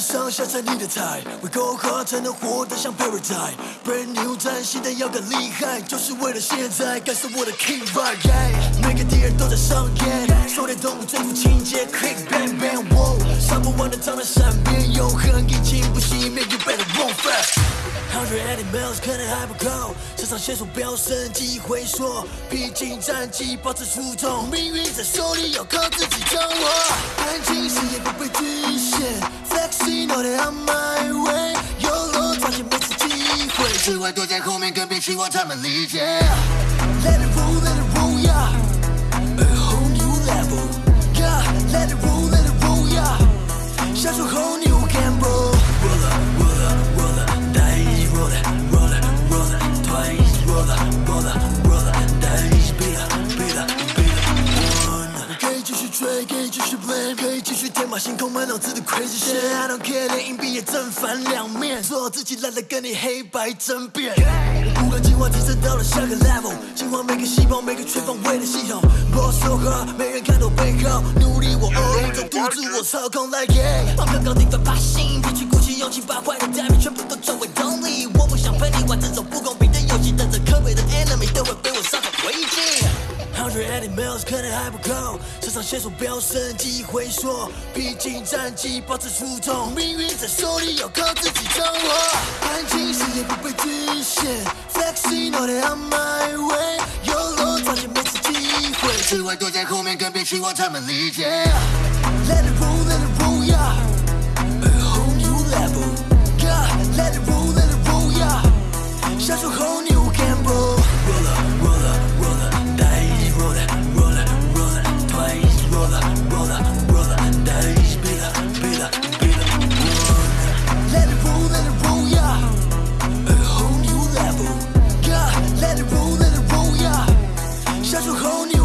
上下在你的菜，为够好才能活得像 paradise。Brand new 崭新的要更厉害，就是为了现在感受我的 king vibe。每个敌人都在上演，狩猎动物征服情节，click bang bang 杀不完的蟑螂闪边，永恒已经不熄灭，you better run fast。Hundred eighty miles 可能还不够，肾上线索飙升，记忆回缩，披荆斩棘，保持初衷，命运在手里，要靠自己掌握。安静视野不被局限，Flexing know that I'm my way，有路抓紧每次机会，只会躲在后面，更别期望他们理解。Let it roll, let it roll, yeah. 可以继续 blame，可以继续天马行空，满脑子的 crazy shit。I don't care，连硬币也正反两面，做好自己，懒得跟你黑白争辩。不管进化提升到了下个 level，进化每个细胞，每个全方位的系统。Boss so hard，没人看到背后，努力我这赌注我操控 like yeah。放刚刚地方发心，比起鼓起勇气，把坏的 damage 全部都转为动力。我不想陪你玩这种可能还不够，肾上腺素飙升，记忆回缩，披荆斩棘，保持初衷，命运在手里，要靠自己掌握。安静视野不被局限，Flexing know that I'm my way，有路抓紧每次机会，只会躲在后面，更别期望他们理解。Let it roll, let it roll, yeah. A whole new level, 那时候。